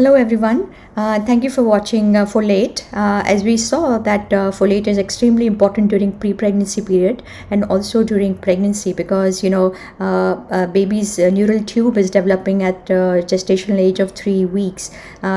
Hello everyone, uh, thank you for watching uh, folate. Uh, as we saw that uh, folate is extremely important during pre-pregnancy period and also during pregnancy because you know uh, uh, baby's neural tube is developing at gestational age of three weeks.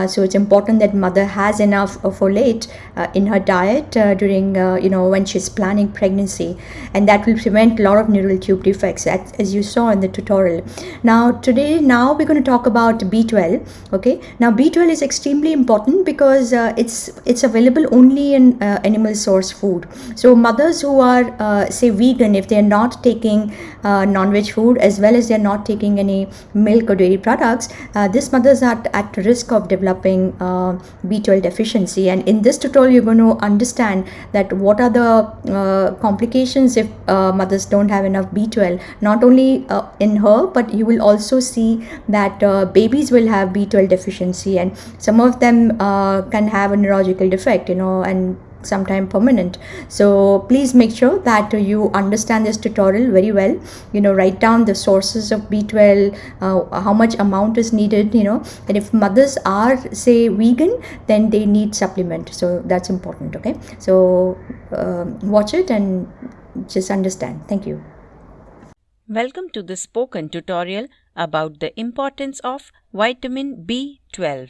so it's important that mother has enough folate in her diet during you know when she's planning pregnancy and that will prevent a lot of neural tube defects as, as you saw in the tutorial. Now today now we're going to talk about B12 okay now B12 is extremely important because uh, it's it's available only in uh, animal source food. So mothers who are uh, say vegan, if they are not taking uh, non-veg food as well as they are not taking any milk or dairy products, uh, these mothers are at risk of developing uh, B12 deficiency. And in this tutorial, you're going to understand that what are the complications if mothers don't have enough B12. Not only in her, but you will also see that babies will have B12 deficiency and some of them uh, can have a neurological defect you know and sometime permanent. So please make sure that you understand this tutorial very well. You know write down the sources of b12 uh, how much amount is needed you know. And if mothers are say vegan then they need supplement. So that's important okay? So uh, watch it and just understand. Thank you. Welcome to the spoken tutorial about the importance of vitamin B12.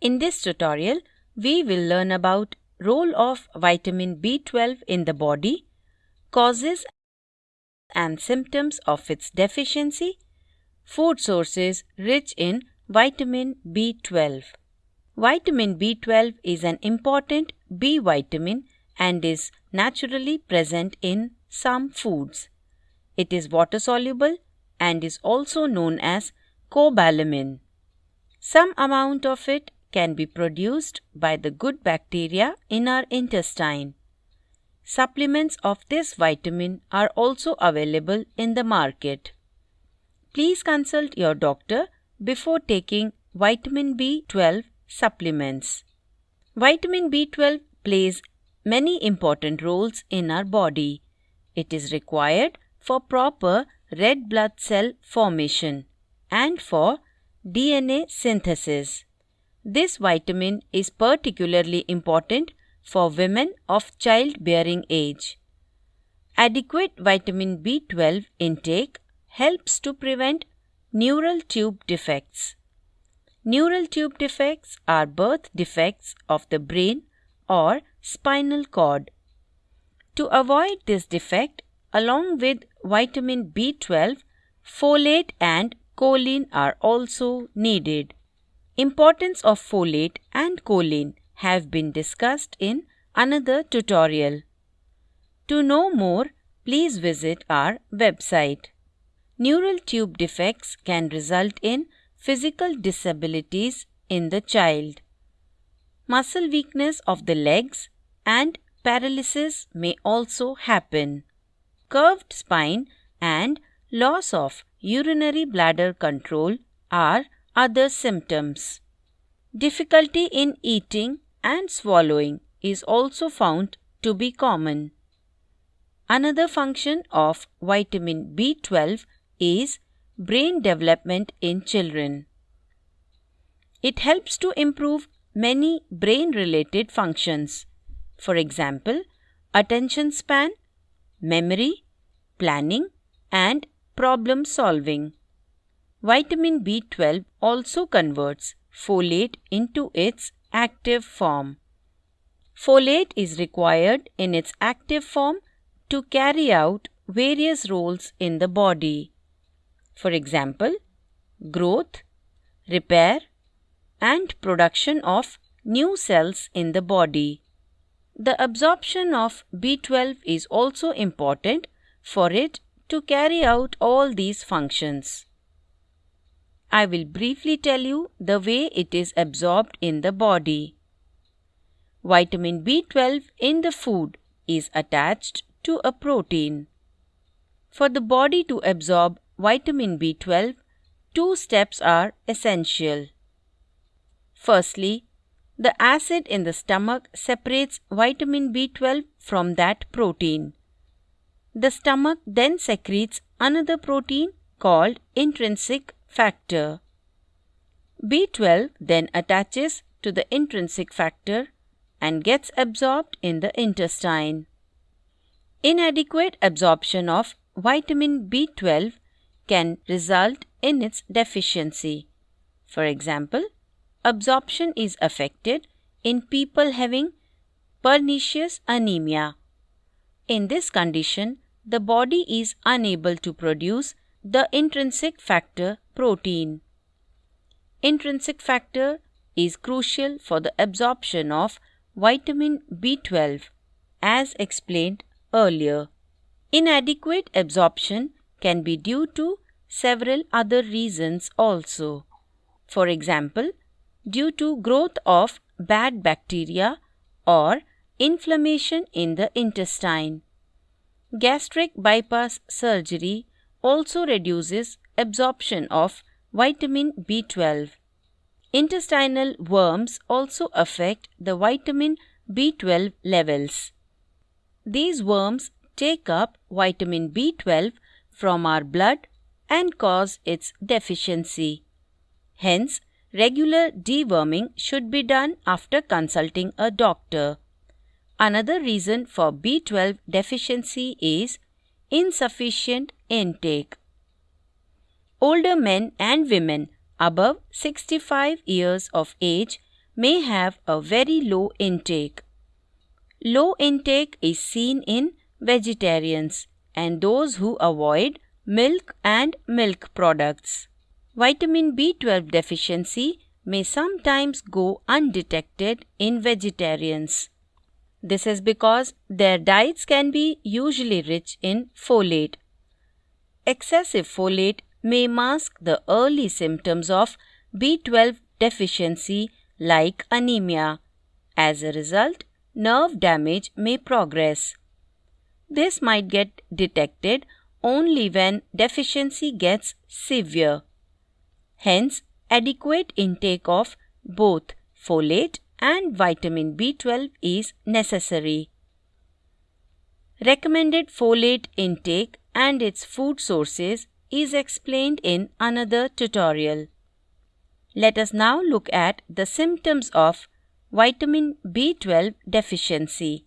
In this tutorial, we will learn about role of vitamin B12 in the body, causes and symptoms of its deficiency, food sources rich in vitamin B12. Vitamin B12 is an important B vitamin and is naturally present in some foods. It is water soluble and is also known as cobalamin. Some amount of it can be produced by the good bacteria in our intestine. Supplements of this vitamin are also available in the market. Please consult your doctor before taking vitamin B12 supplements. Vitamin B12 plays many important roles in our body. It is required for proper red blood cell formation and for DNA synthesis. This vitamin is particularly important for women of childbearing age. Adequate vitamin B12 intake helps to prevent neural tube defects. Neural tube defects are birth defects of the brain or spinal cord. To avoid this defect, along with vitamin B12, folate and choline are also needed. Importance of folate and choline have been discussed in another tutorial. To know more, please visit our website. Neural tube defects can result in physical disabilities in the child. Muscle weakness of the legs and paralysis may also happen curved spine, and loss of urinary bladder control are other symptoms. Difficulty in eating and swallowing is also found to be common. Another function of vitamin B12 is brain development in children. It helps to improve many brain related functions. For example, attention span, memory, planning, and problem solving. Vitamin B12 also converts folate into its active form. Folate is required in its active form to carry out various roles in the body. For example, growth, repair, and production of new cells in the body. The absorption of B12 is also important for it to carry out all these functions. I will briefly tell you the way it is absorbed in the body. Vitamin B12 in the food is attached to a protein. For the body to absorb vitamin B12, two steps are essential. Firstly, the acid in the stomach separates vitamin B12 from that protein. The stomach then secretes another protein called intrinsic factor. B12 then attaches to the intrinsic factor and gets absorbed in the intestine. Inadequate absorption of vitamin B12 can result in its deficiency. For example, absorption is affected in people having pernicious anemia. In this condition, the body is unable to produce the intrinsic factor protein. Intrinsic factor is crucial for the absorption of vitamin B12 as explained earlier. Inadequate absorption can be due to several other reasons also. For example, due to growth of bad bacteria or inflammation in the intestine. Gastric bypass surgery also reduces absorption of vitamin B12. Intestinal worms also affect the vitamin B12 levels. These worms take up vitamin B12 from our blood and cause its deficiency. Hence, regular deworming should be done after consulting a doctor. Another reason for B12 deficiency is insufficient intake. Older men and women above 65 years of age may have a very low intake. Low intake is seen in vegetarians and those who avoid milk and milk products. Vitamin B12 deficiency may sometimes go undetected in vegetarians. This is because their diets can be usually rich in folate. Excessive folate may mask the early symptoms of B12 deficiency like anemia. As a result, nerve damage may progress. This might get detected only when deficiency gets severe. Hence, adequate intake of both folate and vitamin B12 is necessary. Recommended folate intake and its food sources is explained in another tutorial. Let us now look at the symptoms of vitamin B12 deficiency.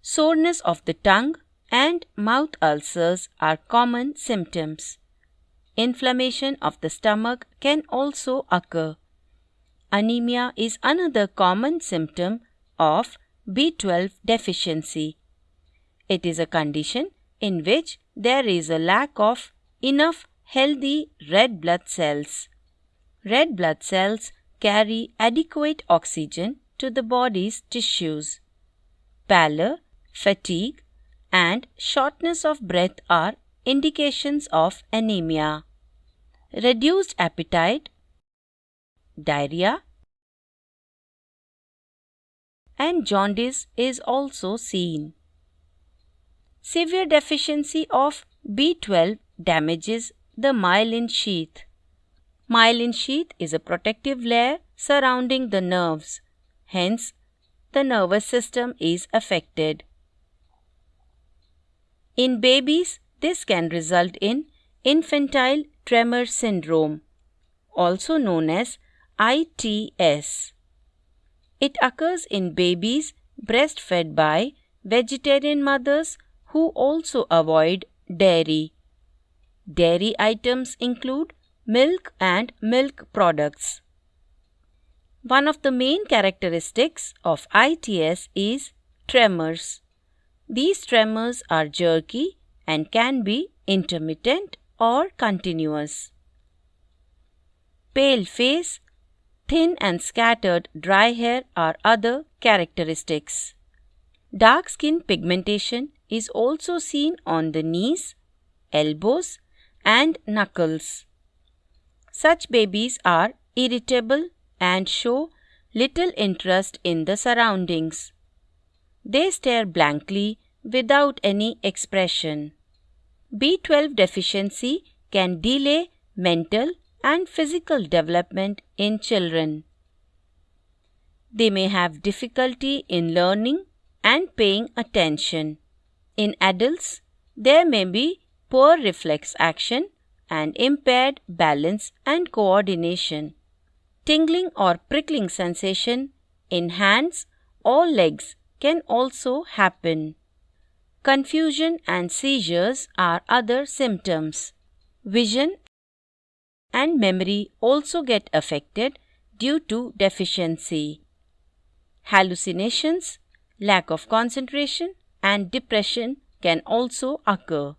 Soreness of the tongue and mouth ulcers are common symptoms. Inflammation of the stomach can also occur. Anemia is another common symptom of B12 deficiency. It is a condition in which there is a lack of enough healthy red blood cells. Red blood cells carry adequate oxygen to the body's tissues. Pallor, fatigue, and shortness of breath are indications of anemia. Reduced appetite, diarrhea, and jaundice is also seen. Severe deficiency of B12 damages the myelin sheath. Myelin sheath is a protective layer surrounding the nerves. Hence, the nervous system is affected. In babies, this can result in infantile tremor syndrome, also known as ITS. It occurs in babies breastfed by vegetarian mothers who also avoid dairy. Dairy items include milk and milk products. One of the main characteristics of ITS is tremors. These tremors are jerky and can be intermittent or continuous. Pale face, thin and scattered dry hair are other characteristics. Dark skin pigmentation is also seen on the knees, elbows, and knuckles. Such babies are irritable and show little interest in the surroundings. They stare blankly without any expression. B12 deficiency can delay mental and physical development in children. They may have difficulty in learning and paying attention. In adults, there may be poor reflex action and impaired balance and coordination. Tingling or prickling sensation in hands or legs can also happen. Confusion and seizures are other symptoms. Vision and memory also get affected due to deficiency. Hallucinations, lack of concentration, and depression can also occur.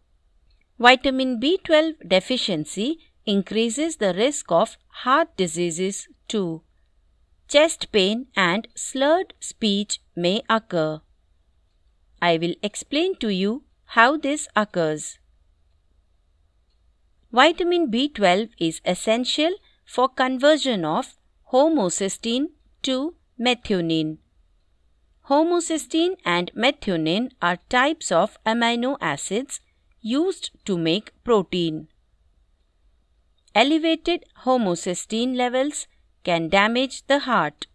Vitamin B12 deficiency increases the risk of heart diseases too. Chest pain and slurred speech may occur. I will explain to you how this occurs. Vitamin B12 is essential for conversion of homocysteine to methionine. Homocysteine and methionine are types of amino acids used to make protein. Elevated homocysteine levels can damage the heart.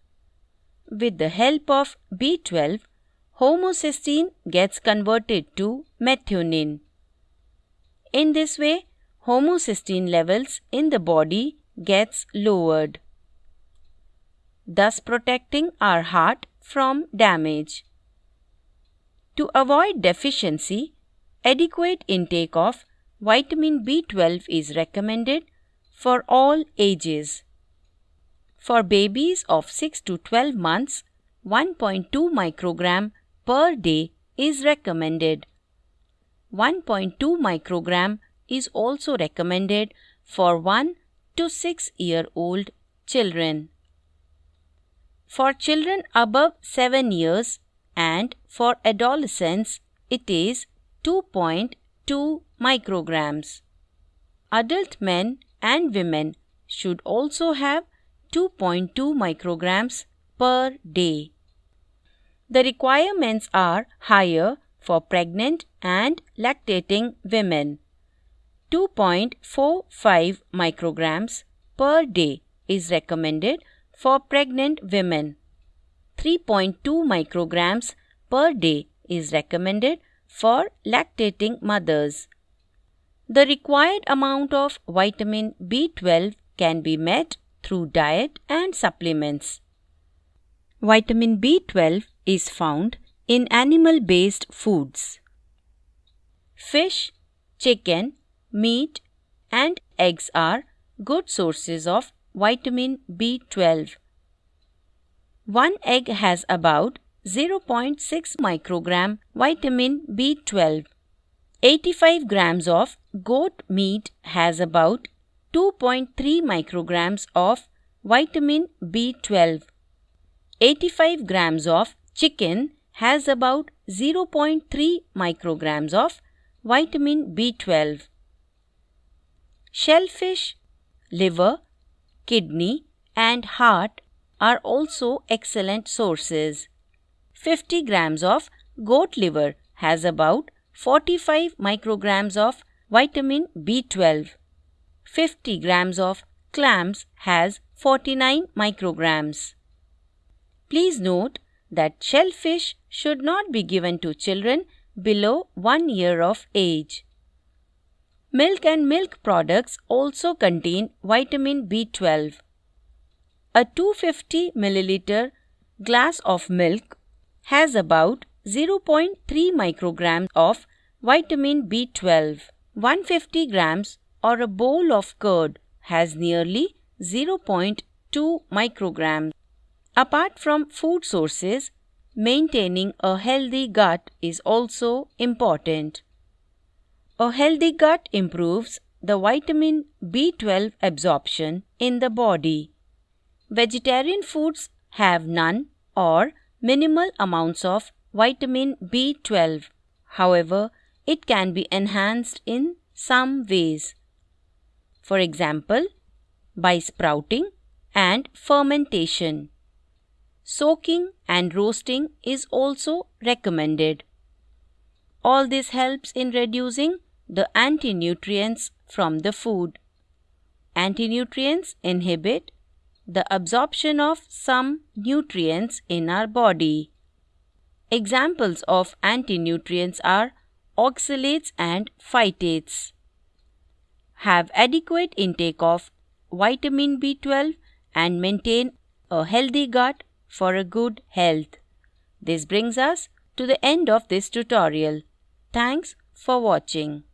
With the help of B12, homocysteine gets converted to methionine. In this way, homocysteine levels in the body gets lowered, thus protecting our heart from damage. To avoid deficiency, adequate intake of vitamin B12 is recommended for all ages. For babies of 6 to 12 months, 1.2 microgram per day is recommended. 1.2 microgram is also recommended for 1 to 6 year old children. For children above 7 years and for adolescents, it is 2.2 micrograms. Adult men and women should also have 2.2 micrograms per day. The requirements are higher for pregnant and lactating women. 2.45 micrograms per day is recommended for pregnant women. 3.2 micrograms per day is recommended for lactating mothers. The required amount of vitamin B12 can be met through diet and supplements. Vitamin B12 is found in animal based foods. Fish, chicken, meat, and eggs are good sources of vitamin B12. One egg has about 0.6 microgram vitamin B12. 85 grams of goat meat has about 2.3 micrograms of vitamin B12. 85 grams of chicken has about 0.3 micrograms of vitamin B12. Shellfish, liver, kidney, and heart are also excellent sources. 50 grams of goat liver has about 45 micrograms of vitamin B12. 50 grams of clams has 49 micrograms. Please note that shellfish should not be given to children below 1 year of age. Milk and milk products also contain vitamin B12. A 250 milliliter glass of milk has about 0.3 micrograms of vitamin B12. 150 grams or a bowl of curd has nearly 0.2 micrograms. Apart from food sources, maintaining a healthy gut is also important. A healthy gut improves the vitamin B12 absorption in the body. Vegetarian foods have none or minimal amounts of vitamin B12. However, it can be enhanced in some ways. For example, by sprouting and fermentation. Soaking and roasting is also recommended. All this helps in reducing the anti nutrients from the food. antinutrients inhibit the absorption of some nutrients in our body. Examples of antinutrients are oxalates and phytates. Have adequate intake of vitamin B12 and maintain a healthy gut for a good health. This brings us to the end of this tutorial. Thanks for watching.